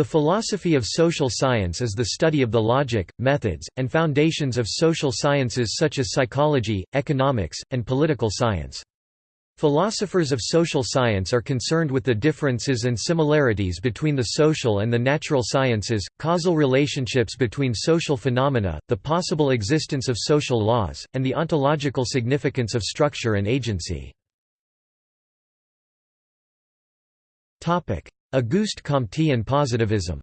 The philosophy of social science is the study of the logic, methods, and foundations of social sciences such as psychology, economics, and political science. Philosophers of social science are concerned with the differences and similarities between the social and the natural sciences, causal relationships between social phenomena, the possible existence of social laws, and the ontological significance of structure and agency. Auguste Comte and positivism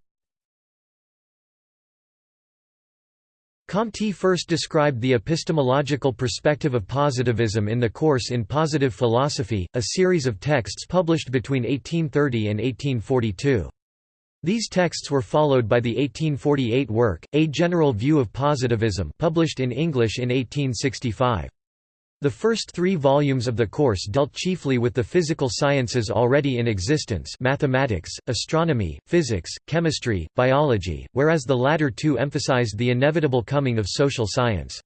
Comte first described the epistemological perspective of positivism in the course In Positive Philosophy, a series of texts published between 1830 and 1842. These texts were followed by the 1848 work, A General View of Positivism published in English in 1865. The first three volumes of the course dealt chiefly with the physical sciences already in existence mathematics, astronomy, physics, chemistry, biology, whereas the latter two emphasized the inevitable coming of social science.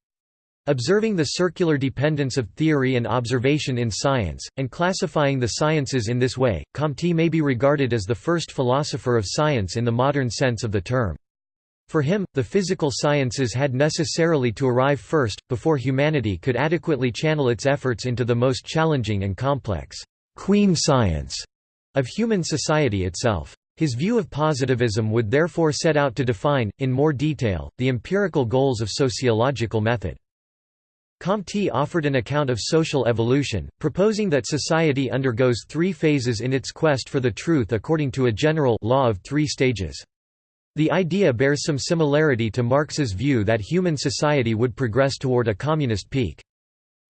Observing the circular dependence of theory and observation in science, and classifying the sciences in this way, Comte may be regarded as the first philosopher of science in the modern sense of the term. For him, the physical sciences had necessarily to arrive first, before humanity could adequately channel its efforts into the most challenging and complex queen science of human society itself. His view of positivism would therefore set out to define, in more detail, the empirical goals of sociological method. Comte offered an account of social evolution, proposing that society undergoes three phases in its quest for the truth according to a general law of three stages. The idea bears some similarity to Marx's view that human society would progress toward a communist peak.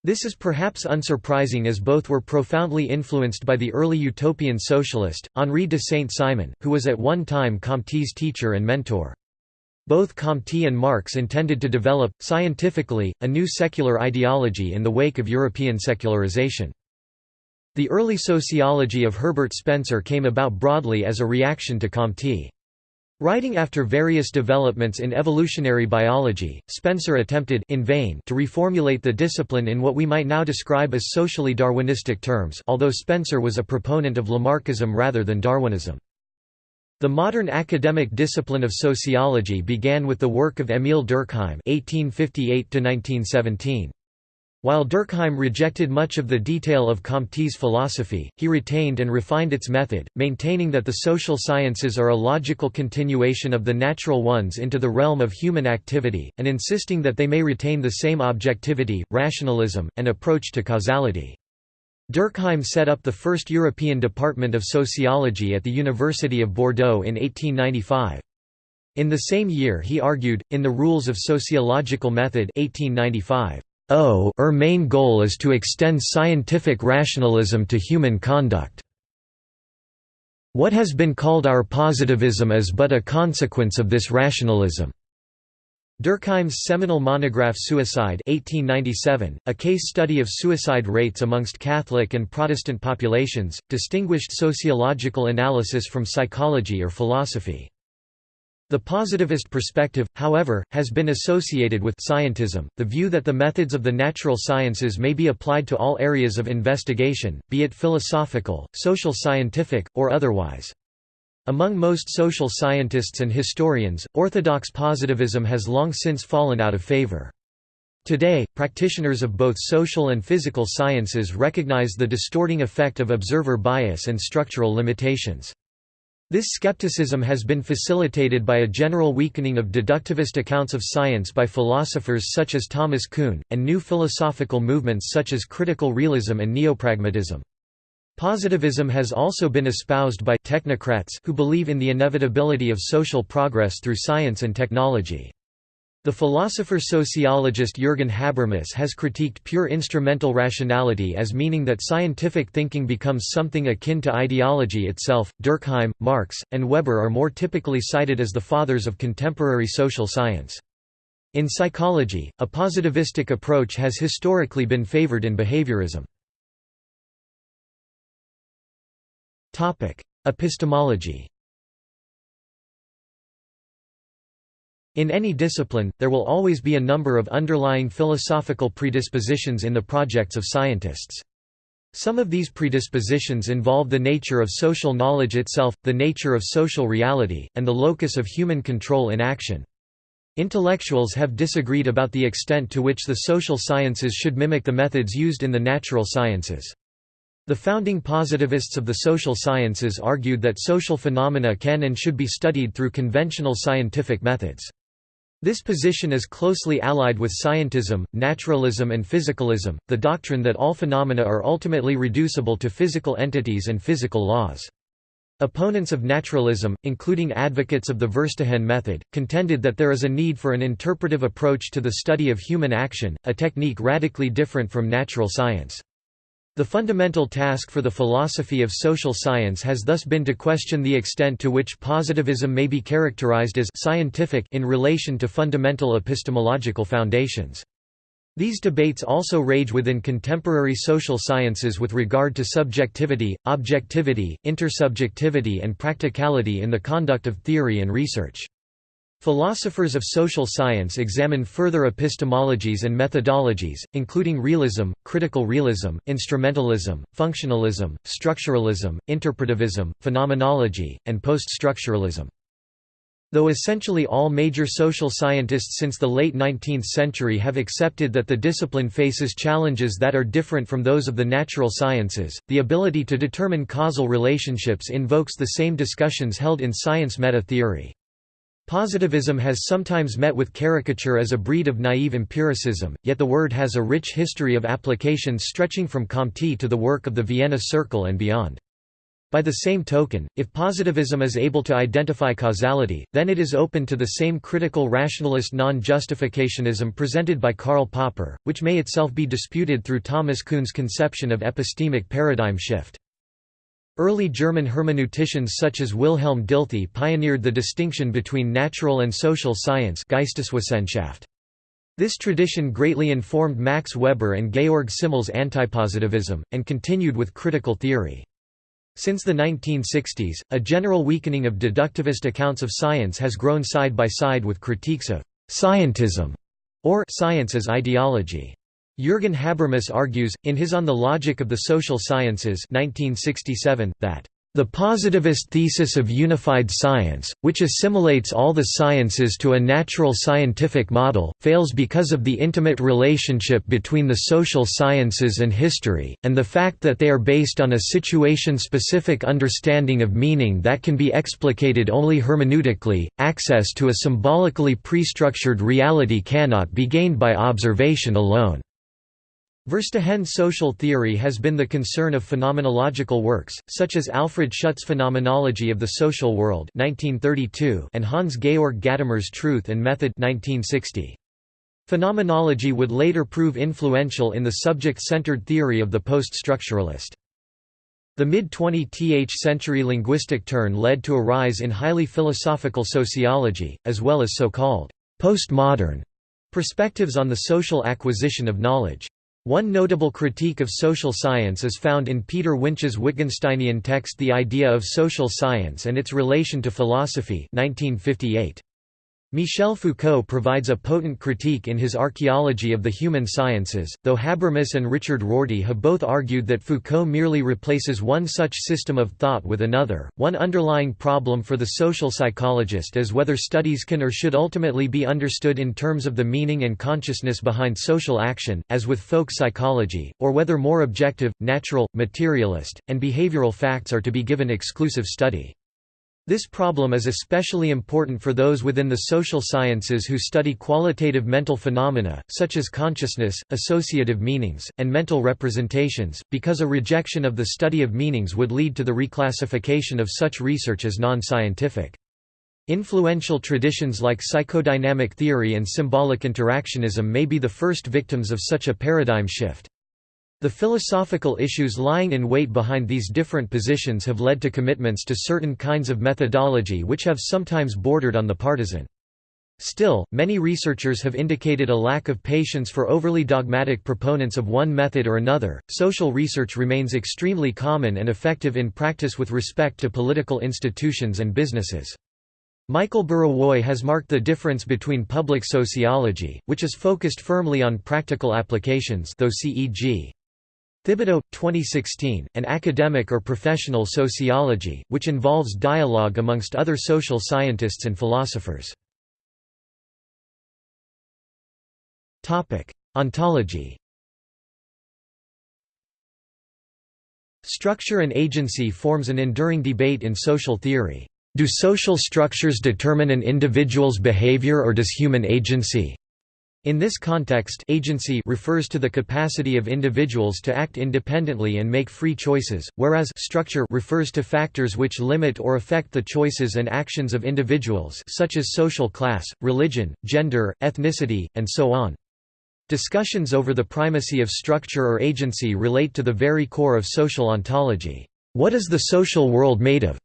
This is perhaps unsurprising as both were profoundly influenced by the early utopian socialist, Henri de Saint-Simon, who was at one time Comte's teacher and mentor. Both Comte and Marx intended to develop, scientifically, a new secular ideology in the wake of European secularization. The early sociology of Herbert Spencer came about broadly as a reaction to Comte. Writing after various developments in evolutionary biology, Spencer attempted in vain to reformulate the discipline in what we might now describe as socially Darwinistic terms although Spencer was a proponent of Lamarckism rather than Darwinism. The modern academic discipline of sociology began with the work of Émile Durkheim (1858–1917). While Durkheim rejected much of the detail of Comte's philosophy, he retained and refined its method, maintaining that the social sciences are a logical continuation of the natural ones into the realm of human activity, and insisting that they may retain the same objectivity, rationalism, and approach to causality. Durkheim set up the first European department of sociology at the University of Bordeaux in 1895. In the same year he argued, in the Rules of Sociological Method 1895, O er main goal is to extend scientific rationalism to human conduct. What has been called our positivism is but a consequence of this rationalism. Durkheim's seminal monograph Suicide 1897, a case study of suicide rates amongst Catholic and Protestant populations, distinguished sociological analysis from psychology or philosophy. The positivist perspective, however, has been associated with scientism, the view that the methods of the natural sciences may be applied to all areas of investigation, be it philosophical, social scientific, or otherwise. Among most social scientists and historians, orthodox positivism has long since fallen out of favor. Today, practitioners of both social and physical sciences recognize the distorting effect of observer bias and structural limitations. This skepticism has been facilitated by a general weakening of deductivist accounts of science by philosophers such as Thomas Kuhn, and new philosophical movements such as critical realism and neopragmatism. Positivism has also been espoused by technocrats who believe in the inevitability of social progress through science and technology. The philosopher-sociologist Jürgen Habermas has critiqued pure instrumental rationality as meaning that scientific thinking becomes something akin to ideology itself. Durkheim, Marx, and Weber are more typically cited as the fathers of contemporary social science. In psychology, a positivistic approach has historically been favored in behaviorism. Topic: Epistemology In any discipline, there will always be a number of underlying philosophical predispositions in the projects of scientists. Some of these predispositions involve the nature of social knowledge itself, the nature of social reality, and the locus of human control in action. Intellectuals have disagreed about the extent to which the social sciences should mimic the methods used in the natural sciences. The founding positivists of the social sciences argued that social phenomena can and should be studied through conventional scientific methods. This position is closely allied with scientism, naturalism and physicalism, the doctrine that all phenomena are ultimately reducible to physical entities and physical laws. Opponents of naturalism, including advocates of the Verstehen method, contended that there is a need for an interpretive approach to the study of human action, a technique radically different from natural science. The fundamental task for the philosophy of social science has thus been to question the extent to which positivism may be characterized as scientific in relation to fundamental epistemological foundations. These debates also rage within contemporary social sciences with regard to subjectivity, objectivity, intersubjectivity and practicality in the conduct of theory and research. Philosophers of social science examine further epistemologies and methodologies, including realism, critical realism, instrumentalism, functionalism, structuralism, interpretivism, phenomenology, and post-structuralism. Though essentially all major social scientists since the late 19th century have accepted that the discipline faces challenges that are different from those of the natural sciences, the ability to determine causal relationships invokes the same discussions held in science meta-theory. Positivism has sometimes met with caricature as a breed of naive empiricism, yet the word has a rich history of applications stretching from Comte to the work of the Vienna Circle and beyond. By the same token, if positivism is able to identify causality, then it is open to the same critical rationalist non-justificationism presented by Karl Popper, which may itself be disputed through Thomas Kuhn's conception of epistemic paradigm shift. Early German hermeneuticians such as Wilhelm Dilthey pioneered the distinction between natural and social science Geisteswissenschaft. This tradition greatly informed Max Weber and Georg Simmel's antipositivism, and continued with critical theory. Since the 1960s, a general weakening of deductivist accounts of science has grown side by side with critiques of «scientism» or «science as ideology». Jürgen Habermas argues, in his On the Logic of the Social Sciences 1967, that the positivist thesis of unified science, which assimilates all the sciences to a natural scientific model, fails because of the intimate relationship between the social sciences and history, and the fact that they are based on a situation-specific understanding of meaning that can be explicated only hermeneutically. Access to a symbolically pre-structured reality cannot be gained by observation alone. Verstehen social theory has been the concern of phenomenological works, such as Alfred Schütz's Phenomenology of the Social World 1932 and Hans-Georg Gadamer's Truth and Method 1960. Phenomenology would later prove influential in the subject-centered theory of the post-structuralist. The mid-20th century linguistic turn led to a rise in highly philosophical sociology, as well as so-called postmodern perspectives on the social acquisition of knowledge. One notable critique of social science is found in Peter Winch's Wittgensteinian text The Idea of Social Science and its Relation to Philosophy 1958. Michel Foucault provides a potent critique in his Archaeology of the Human Sciences, though Habermas and Richard Rorty have both argued that Foucault merely replaces one such system of thought with another. One underlying problem for the social psychologist is whether studies can or should ultimately be understood in terms of the meaning and consciousness behind social action, as with folk psychology, or whether more objective, natural, materialist, and behavioral facts are to be given exclusive study. This problem is especially important for those within the social sciences who study qualitative mental phenomena, such as consciousness, associative meanings, and mental representations, because a rejection of the study of meanings would lead to the reclassification of such research as non-scientific. Influential traditions like psychodynamic theory and symbolic interactionism may be the first victims of such a paradigm shift. The philosophical issues lying in wait behind these different positions have led to commitments to certain kinds of methodology which have sometimes bordered on the partisan. Still, many researchers have indicated a lack of patience for overly dogmatic proponents of one method or another. Social research remains extremely common and effective in practice with respect to political institutions and businesses. Michael Burawoy has marked the difference between public sociology, which is focused firmly on practical applications though CEG Thibodeau, 2016, An Academic or Professional Sociology, which involves dialogue amongst other social scientists and philosophers. Ontology Structure and agency forms an enduring debate in social theory. Do social structures determine an individual's behavior or does human agency? In this context agency refers to the capacity of individuals to act independently and make free choices, whereas structure refers to factors which limit or affect the choices and actions of individuals such as social class, religion, gender, ethnicity, and so on. Discussions over the primacy of structure or agency relate to the very core of social ontology. What is the social world made of?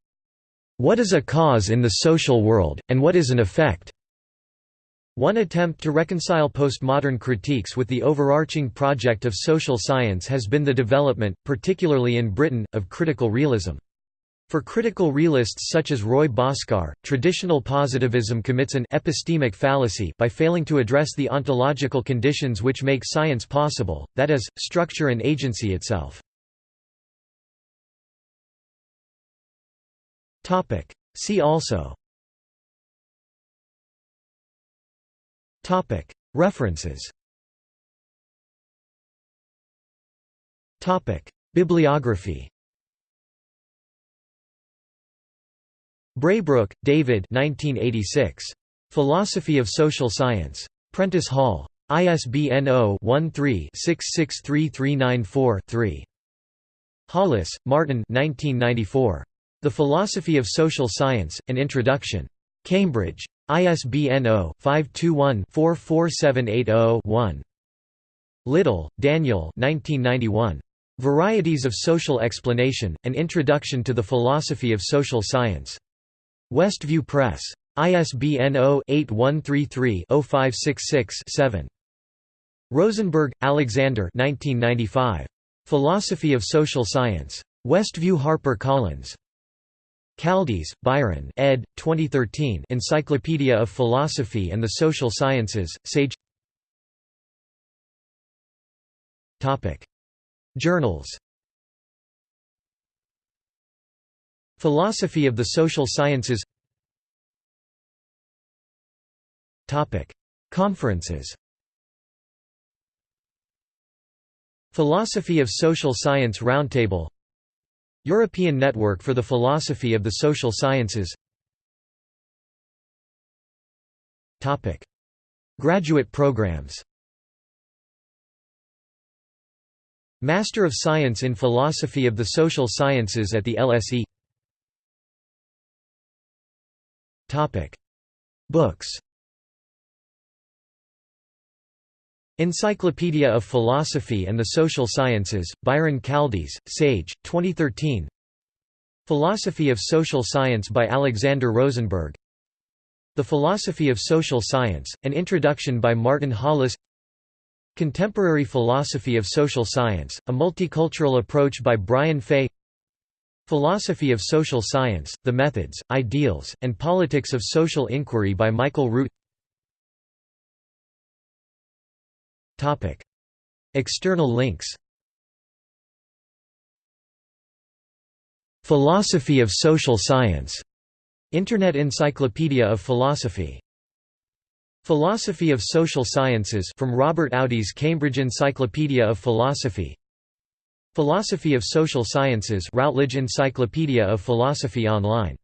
What is a cause in the social world, and what is an effect? One attempt to reconcile postmodern critiques with the overarching project of social science has been the development, particularly in Britain, of critical realism. For critical realists such as Roy Bhaskar, traditional positivism commits an epistemic fallacy by failing to address the ontological conditions which make science possible, that is, structure and agency itself. See also References Bibliography Braybrooke, David 1986. Philosophy of Social Science. Prentice Hall. ISBN 0-13-663394-3. Hollis, Martin 1994. The Philosophy of Social Science, An Introduction. Cambridge. ISBN 0-521-44780-1. Little, Daniel Varieties of Social Explanation, An Introduction to the Philosophy of Social Science. Westview Press. ISBN 0-8133-0566-7. Rosenberg, Alexander Philosophy of Social Science. Westview Harper Collins. Kaldis, Byron ed. 2013 Encyclopedia of Philosophy and the Social Sciences, Sage Journals Philosophy of the Social Sciences Conferences Philosophy of Social Science Roundtable European Network for the Philosophy of the Social Sciences Topic. Graduate programs Master of Science in Philosophy of the Social Sciences at the LSE Topic. Books Encyclopedia of Philosophy and the Social Sciences, Byron Kaldis, Sage, 2013 Philosophy of Social Science by Alexander Rosenberg. The Philosophy of Social Science, An Introduction by Martin Hollis. Contemporary Philosophy of Social Science, A Multicultural Approach by Brian Fay. Philosophy of Social Science, The Methods, Ideals, and Politics of Social Inquiry by Michael Root External links Philosophy of Social Science. Internet Encyclopedia of Philosophy. Philosophy of Social Sciences from Robert Audi's Cambridge Encyclopedia of Philosophy. Philosophy of Social Sciences Routledge Encyclopedia of Philosophy online